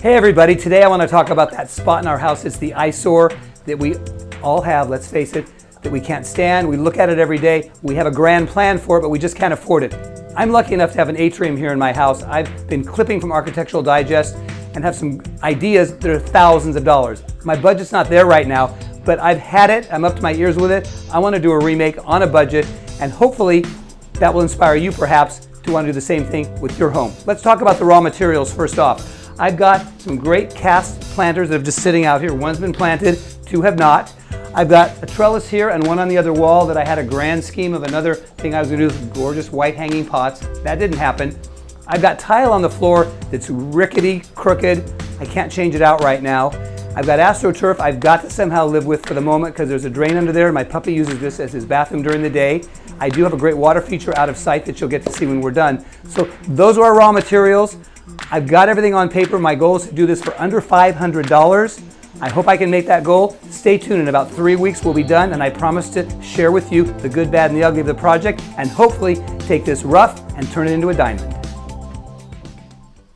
Hey everybody, today I want to talk about that spot in our house. It's the eyesore that we all have, let's face it, that we can't stand. We look at it every day. We have a grand plan for it, but we just can't afford it. I'm lucky enough to have an atrium here in my house. I've been clipping from Architectural Digest and have some ideas that are thousands of dollars. My budget's not there right now, but I've had it. I'm up to my ears with it. I want to do a remake on a budget, and hopefully that will inspire you perhaps to want to do the same thing with your home. Let's talk about the raw materials first off. I've got some great cast planters that are just sitting out here. One's been planted, two have not. I've got a trellis here and one on the other wall that I had a grand scheme of another thing I was gonna do with gorgeous white hanging pots. That didn't happen. I've got tile on the floor that's rickety, crooked. I can't change it out right now. I've got AstroTurf I've got to somehow live with for the moment because there's a drain under there. My puppy uses this as his bathroom during the day. I do have a great water feature out of sight that you'll get to see when we're done. So those are our raw materials. I've got everything on paper. My goal is to do this for under $500. I hope I can make that goal. Stay tuned. In about three weeks, we'll be done, and I promise to share with you the good, bad, and the ugly of the project, and hopefully take this rough and turn it into a diamond.